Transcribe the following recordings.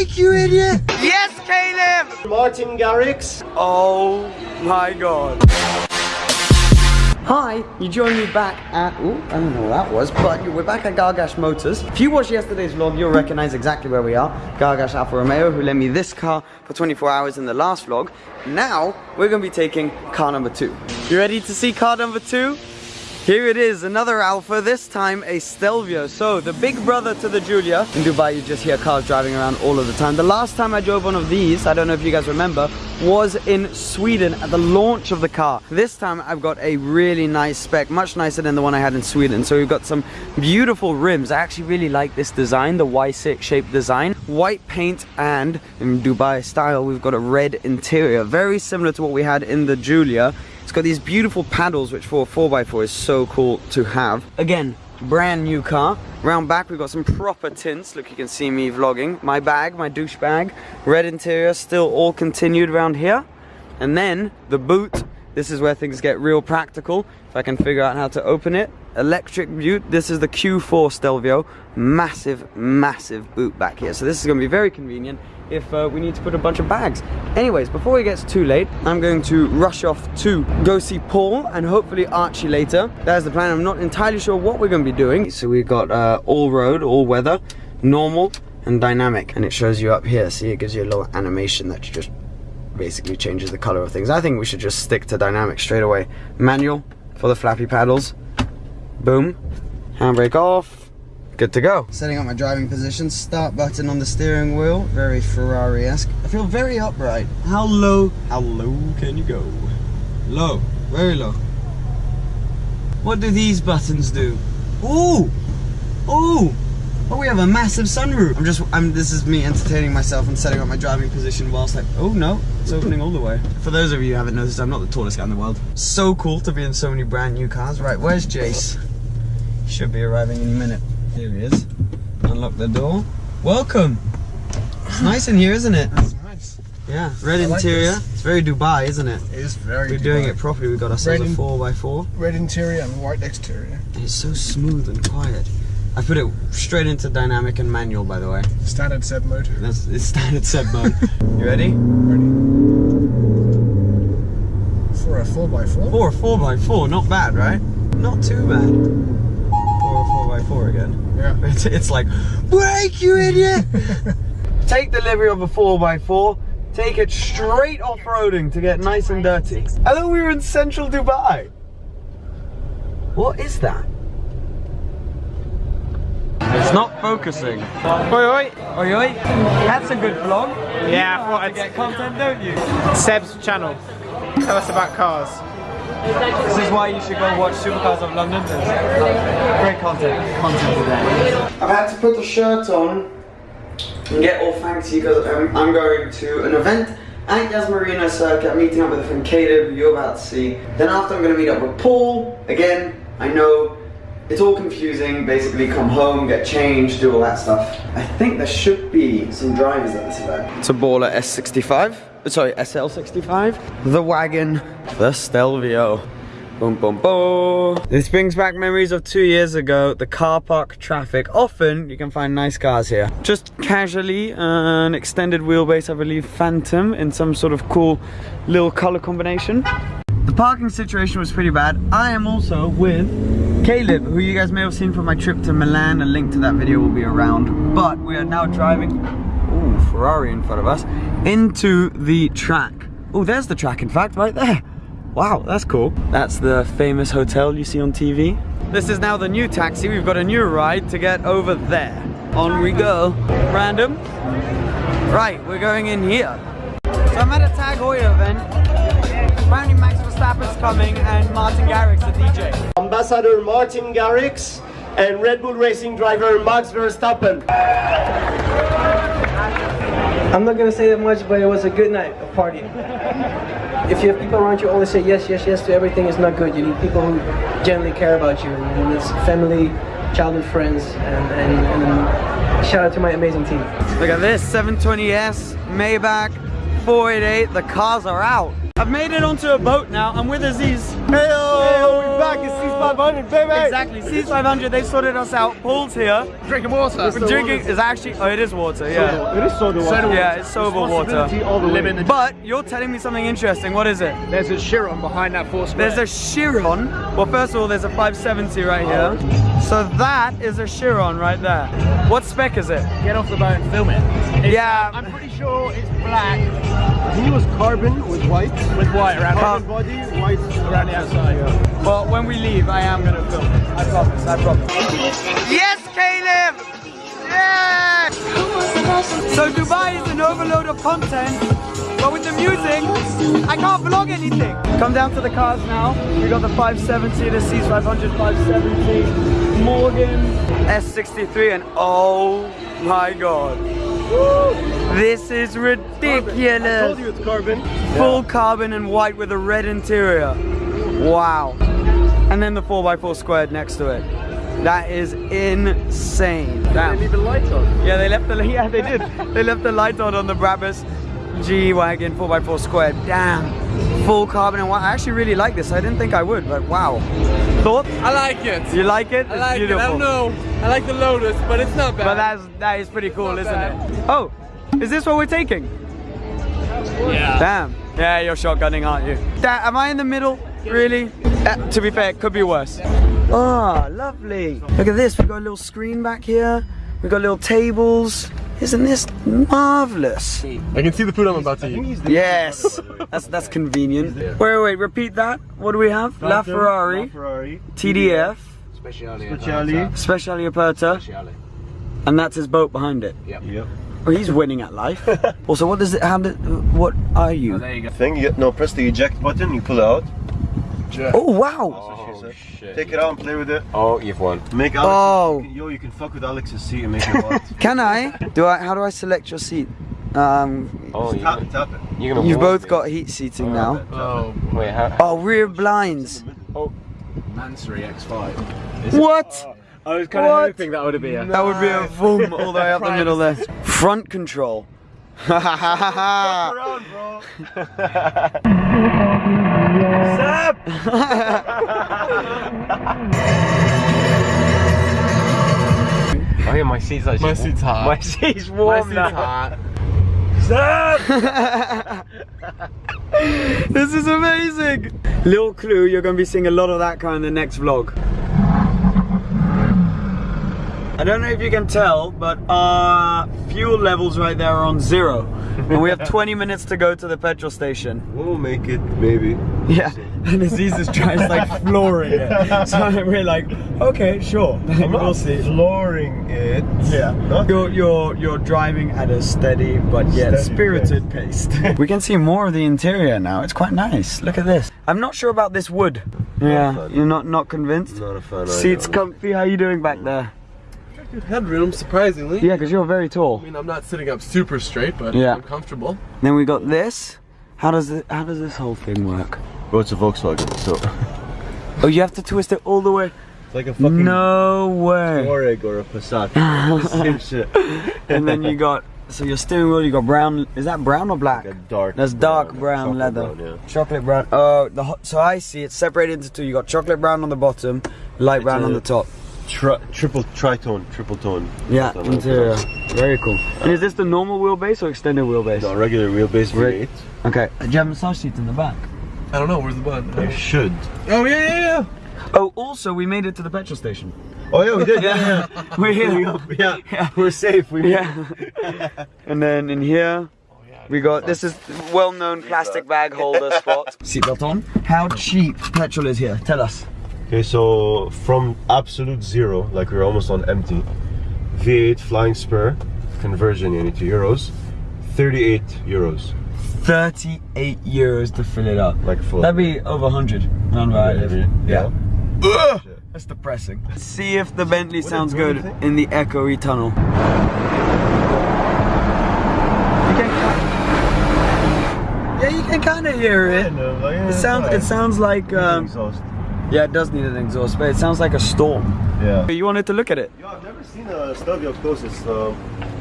Break, you idiot! Yes, Caleb! Martin Garrix. Oh my god. Hi, you join me back at, ooh, I don't know what that was, but we're back at Gargash Motors. If you watched yesterday's vlog, you'll recognize exactly where we are. Gargash Alfa Romeo, who lent me this car for 24 hours in the last vlog. Now, we're gonna be taking car number two. You ready to see car number two? Here it is, another Alfa, this time a Stelvio. So, the big brother to the Giulia. In Dubai, you just hear cars driving around all of the time. The last time I drove one of these, I don't know if you guys remember, was in Sweden at the launch of the car. This time, I've got a really nice spec, much nicer than the one I had in Sweden. So, we've got some beautiful rims. I actually really like this design, the Y6 shaped design. White paint and, in Dubai style, we've got a red interior. Very similar to what we had in the Giulia. It's got these beautiful paddles, which for a 4x4 is so cool to have. Again, brand new car. Round back, we've got some proper tints. Look, you can see me vlogging. My bag, my douche bag. Red interior, still all continued around here. And then, the boot. This is where things get real practical. If I can figure out how to open it. Electric boot. This is the Q4 Stelvio. Massive, massive boot back here. So this is going to be very convenient if uh, we need to put a bunch of bags. Anyways, before it gets too late, I'm going to rush off to go see Paul and hopefully Archie later. That's the plan. I'm not entirely sure what we're going to be doing. So we've got uh, all road, all weather, normal and dynamic. And it shows you up here. See, it gives you a little animation that just basically changes the color of things. I think we should just stick to dynamic straight away. Manual for the flappy paddles. Boom. Handbrake off Good to go. Setting up my driving position, start button on the steering wheel, very Ferrari-esque. I feel very upright. How low, how low can you go? Low, very low. What do these buttons do? Ooh, ooh. Oh, we have a massive sunroof. I'm just, I'm, this is me entertaining myself and setting up my driving position whilst I, oh no, it's opening all the way. For those of you who haven't noticed, I'm not the tallest guy in the world. So cool to be in so many brand new cars. Right, where's Jace? Should be arriving any minute. Here he is. Unlock the door. Welcome. It's nice in here, isn't it? That's nice. Yeah, red I interior. Like it's very Dubai, isn't it? It is very We're Dubai. doing it properly. We've got ourselves red a 4x4. Red interior and white exterior. And it's so smooth and quiet. I put it straight into dynamic and manual, by the way. Standard SEB mode. That's it's standard SEB mode. you ready? Ready. For a 4x4? For a 4x4, not bad, right? Not too bad. 4 again. Yeah. It's, it's like, break you idiot! Take delivery of a 4x4, take it straight off-roading to get nice and dirty. I thought we were in central Dubai. What is that? It's not focusing. Oi oi! Oi oi! That's a good vlog. Yeah, I thought I'd get content, don't you? Seb's channel. Tell us about cars. This is why you should go watch Supercars of London. There's great content, content today. I've had to put the shirt on and get all fancy because I'm, I'm going to an event at Yas Marina Circuit. I'm meeting up with a friend Caleb, you're about to see. Then after I'm going to meet up with Paul. Again, I know it's all confusing. Basically, come home, get changed, do all that stuff. I think there should be some drivers at this event. It's a baller S65 sorry, SL65, the wagon, the Stelvio. Boom, boom, boom. This brings back memories of two years ago, the car park traffic. Often you can find nice cars here. Just casually, an extended wheelbase, I believe, Phantom in some sort of cool little color combination. The parking situation was pretty bad. I am also with Caleb, who you guys may have seen from my trip to Milan. A link to that video will be around. But we are now driving Ooh, Ferrari in front of us, into the track. Oh, there's the track, in fact, right there. Wow, that's cool. That's the famous hotel you see on TV. This is now the new taxi. We've got a new ride to get over there. On we go. Random. Right, we're going in here. So I'm at a Tag Heuer event. Apparently Max Verstappen's coming and Martin Garrix, the DJ. Ambassador Martin Garrix and Red Bull Racing driver Max Verstappen. I'm not gonna say that much, but it was a good night, a party. If you have people around you always say yes, yes, yes to everything, it's not good. You need people who genuinely care about you, and it's family, childhood friends, and, and, and um, shout out to my amazing team. Look at this, 720S, Maybach, 488, the cars are out. I've made it onto a boat now. I'm with Aziz. Hey, we're back. It's C500, baby. Exactly. C500, they sorted us out. Paul's here. Drinking water. We're drinking, it's actually, oh, it is water, yeah. It is soda water. Yeah, it's sober water. All the. Living the But you're telling me something interesting. What is it? There's a Chiron behind that four square. There's a Chiron. Well, first of all, there's a 570 right here. Oh. So that is a Chiron right there. What spec is it? Get off the boat and film it. It's- Yeah. I'm pretty sure it's black I think it was carbon with white. with white around, Carbon body, white around the outside. But when we leave, I am gonna film it. I promise, I promise. Yes, Caleb! Yes! So Dubai is an overload of content, but with the music, I can't vlog anything. Come down to the cars now. We got the 570, the C500 570, Morgan S63, and oh my god. This is I told ridiculous. you it's carbon. Full carbon and white with a red interior. Wow. And then the 4x4 squared next to it. That is insane. Damn. Leave the lights on. Yeah, they left the yeah they did. they left the light on on the Brabus G wagon 4x4 squared. Damn. Full carbon and white. I actually really like this. I didn't think I would, but wow. Thoughts? I like it. You like it? I like it's it. I don't know. I like the Lotus, but it's not bad. But that's that is pretty cool, isn't bad. it? Oh, is this what we're taking? yeah. Damn. Yeah, you're shotgunning, aren't you? Da- am I in the middle? Really? Uh, to be fair, it could be worse. Oh, lovely. Look at this. We've got a little screen back here. We've got little tables. Isn't this marvelous? I can see the food I'm about to eat. Yes. That's that's convenient. Wait, wait, wait. Repeat that. What do we have? La Ferrari, Ferrari. TDF, Speciali. Speciale Aperta, and that's his boat behind it. Yep. Oh, he's winning at life. also, what does it? How did? What are you? Thing, you, no, press the eject button, you pull it out. Oh wow! Take it out and play with it. Oh, you've won. Make Alex. Oh. You can, yo, you can fuck with Alex's seat and make it hot. Can I? Do I? How do I select your seat? Um, Oh, you're tap, gonna, tap it. you're gonna you've both me. got heat seating now. Oh, wait, how? Oh, rear blinds. Oh. Mansory X5. What? Oh, I was kind What? of hoping that would be a. That would be a boom all the way up the middle there. Front control. Around, bro. Oh yeah, my seat's actually. My seat's hot. My seat's My seat's now. hot. this is amazing. Little clue, you're going to be seeing a lot of that car in the next vlog. I don't know if you can tell, but our fuel levels right there are on zero. and we have 20 minutes to go to the petrol station. We'll make it, maybe. Yeah, and Aziz is trying like flooring it. So we're like, okay, sure, we'll see. Flooring it. Yeah, Not you're you're you're driving at a steady but yet Steady spirited pace. we can see more of the interior now. It's quite nice. Look at this. I'm not sure about this wood. Yeah, fan. you're not not convinced. Not a fan. Seats comfy. How you doing back there? Good headroom, surprisingly. Yeah, because you're very tall. I mean, I'm not sitting up super straight, but Yeah. I'm comfortable. Then we got this. How does it? How does this whole thing work? Bro, it's a Volkswagen, so Oh, you have to twist it all the way. it's like a fucking No way. Touareg or a Passat. Same shit. and then you got so your steering wheel. You got brown. Is that brown or black? Like a dark. That's dark brown, chocolate leather. brown, yeah. Chocolate brown. Oh, the hot, so I see it's separated into two. You got chocolate brown on the bottom, light brown a- on the top. Tri- triple tritone, triple tone. Yeah, interior. Very cool. And is this the normal wheelbase or extended wheelbase? No, regular wheelbase Re- V8. Okay. Uh, do you have massage seats in the back? I don't know, where's the button? You should. Oh, yeah, yeah, yeah. Oh, also we made it to the petrol station. Oh yeah, we did. Yeah, yeah. We're here. yeah. Yeah. We're safe. We Yeah. and then in here, oh, we got this is well-known plastic bag holder spot. Seatbelt on. How cheap petrol is here? Tell us. Okay, so from absolute zero, like we're almost on empty, V8 flying spur conversion into euros, 38 euros. 38 euros to fill it up. Like full. That'd be over 100 around where I live. Yeah. Ugh, that's depressing. Let's see if the Bentley sounds good in the echoey tunnel. You can ki- yeah, you can kind of hear it. Like, yeah, It sounds. It sounds like. Um, exhaust. Yeah, it does need an exhaust, but it sounds like a storm. Yeah. You wanted to look at it? Yo, I've never seen a Stelvio up close. It's um,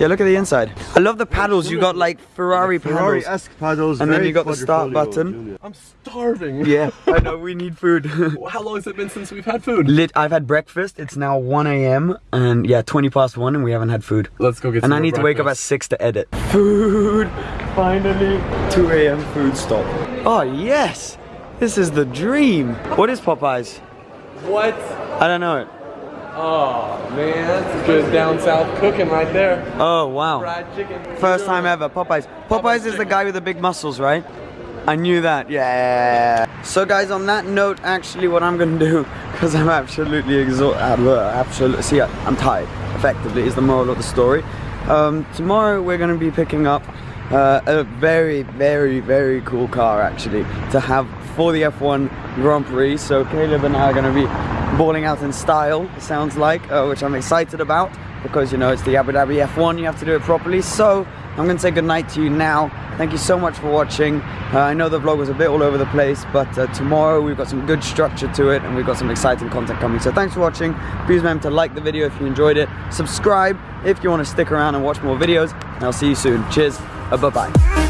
Yeah, look at the inside. I love the paddles. You got like Ferrari paddles. Ferrari-esque paddles. And then you got the start button. Giulia. I'm starving. Yeah, I know. We need food. How long has it been since we've had food? Lit. I've had breakfast. It's now 1 a.m. and yeah, 20 past one, and we haven't had food. Let's go get And some And I need to wake up at 6 to edit. Food! Finally! 2 a.m. food stop. Oh, yes! This is the dream! What is Popeyes? What? I don't know it. Oh man, that's good down south cooking right there. Oh, wow. Fried chicken. First time ever, Popeyes. Popeyes is the guy with the big muscles, right? I knew that, yeah. So guys, on that note, actually what I'm gonna do, because I'm absolutely exhausted, uh, absolutely, see, I'm tired, effectively, is the moral of the story. Um, tomorrow we're gonna be picking up uh, a very, very, very cool car, actually, to have for the F1 Grand Prix. So Caleb and I are gonna be balling out in style, it sounds like, uh, which I'm excited about because you know it's the Abu Dhabi F1, you have to do it properly. So I'm gonna say goodnight to you now. Thank you so much for watching. Uh, I know the vlog was a bit all over the place, but uh, tomorrow we've got some good structure to it and we've got some exciting content coming. So thanks for watching. Please remember to like the video if you enjoyed it. Subscribe if you want to stick around and watch more videos. And I'll see you soon. Cheers. Uh, bye bye.